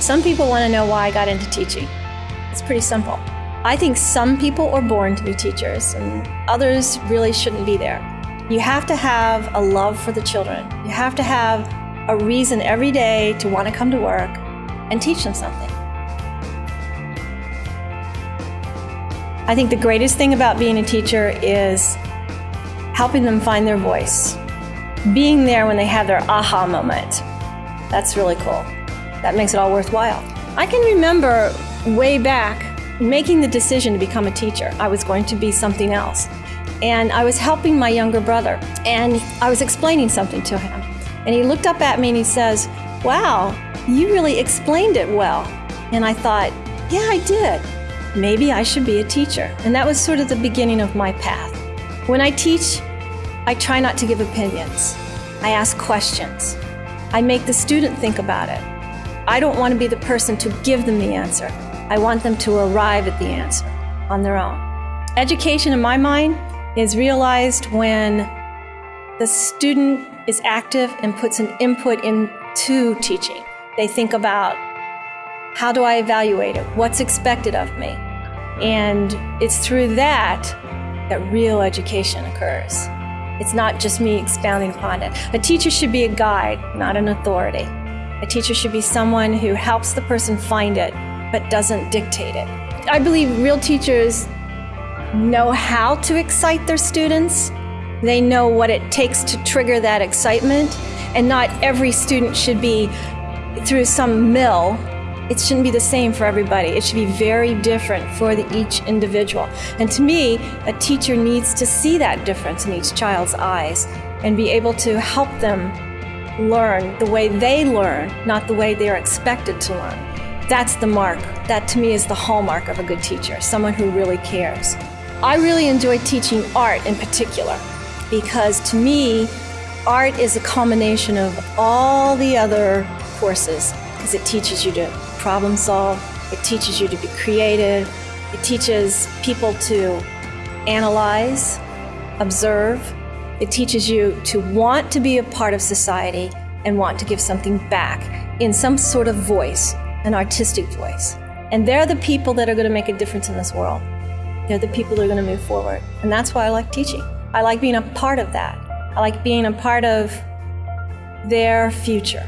Some people want to know why I got into teaching. It's pretty simple. I think some people are born to be teachers and others really shouldn't be there. You have to have a love for the children. You have to have a reason every day to want to come to work and teach them something. I think the greatest thing about being a teacher is helping them find their voice, being there when they have their aha moment. That's really cool. That makes it all worthwhile. I can remember way back making the decision to become a teacher. I was going to be something else. And I was helping my younger brother, and I was explaining something to him. And he looked up at me and he says, Wow, you really explained it well. And I thought, Yeah, I did. Maybe I should be a teacher. And that was sort of the beginning of my path. When I teach, I try not to give opinions. I ask questions. I make the student think about it. I don't want to be the person to give them the answer. I want them to arrive at the answer on their own. Education, in my mind, is realized when the student is active and puts an input into teaching. They think about how do I evaluate it? What's expected of me? And it's through that that real education occurs. It's not just me expounding upon it. A teacher should be a guide, not an authority. A teacher should be someone who helps the person find it, but doesn't dictate it. I believe real teachers know how to excite their students. They know what it takes to trigger that excitement, and not every student should be through some mill. It shouldn't be the same for everybody. It should be very different for the, each individual. And to me, a teacher needs to see that difference in each child's eyes and be able to help them learn the way they learn, not the way they're expected to learn. That's the mark. That to me is the hallmark of a good teacher, someone who really cares. I really enjoy teaching art in particular because to me, art is a combination of all the other courses because it teaches you to problem solve, it teaches you to be creative, it teaches people to analyze, observe, it teaches you to want to be a part of society and want to give something back in some sort of voice, an artistic voice. And they're the people that are going to make a difference in this world. They're the people that are going to move forward. And that's why I like teaching. I like being a part of that. I like being a part of their future.